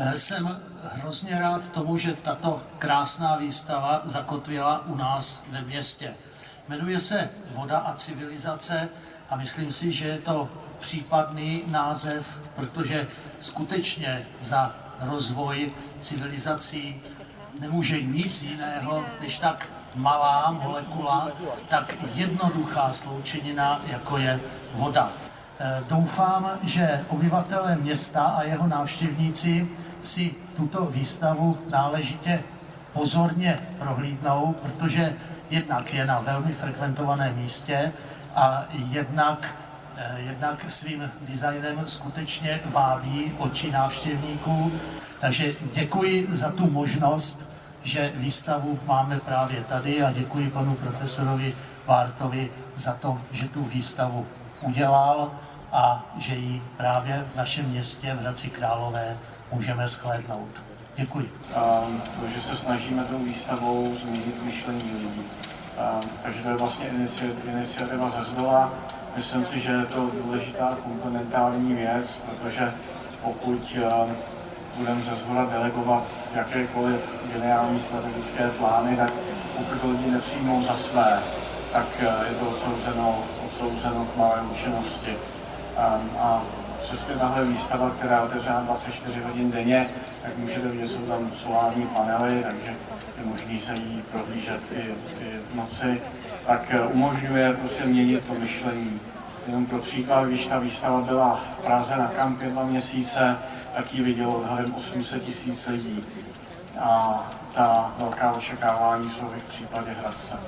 Eh, Jsem hrozně rád tomu, že tato krásná výstava zakotvila u nás ve městě. Jmenuje se Voda a civilizace a myslím si, že je to případný název, protože skutečně za rozvoj civilizací nemůže nic jiného, než tak malá molekula, tak jednoduchá sloučenina, jako je voda. Eh, Doufám, že obyvatelé města a jeho návštěvníci si tuto výstavu náležitě pozorně prohlídnou, protože jednak je na velmi frekventovaném místě a jednak, eh, jednak svým designem skutečně vábí oči návštěvníků. Takže děkuji za tu možnost, že výstavu máme právě tady a děkuji panu profesorovi Vártovi za to, že tu výstavu udělal a že ji právě v našem městě v Hradci Králové můžeme shlédnout. Děkuji. um, to, že se snažíme tou výstavou změnit myšlení lidí. Um, takže to je vlastně inici- iniciativa ze zdola. Myslím si, že je to důležitá komplementární věc, protože pokud um, budeme ze zhora delegovat jakékoliv geniální strategické plány, tak pokud to lidi nepřijmou za své, tak uh, je to odsouzeno, odsouzeno k malé účinnosti. Um, a přesně tahle výstava, která je otevřená 24 hodin denně, tak můžete vidět, jsou tam solární panely, takže je možné se jí prohlížet i, v- i v noci, tak eh, umožňuje prostě měnit to myšlení. Jenom pro příklad, když ta výstava byla v Praze na kampě dva měsíce, tak ji vidělo odhadem 800 tisíc lidí. A ta velká očekávání jsou i v případě Hradce.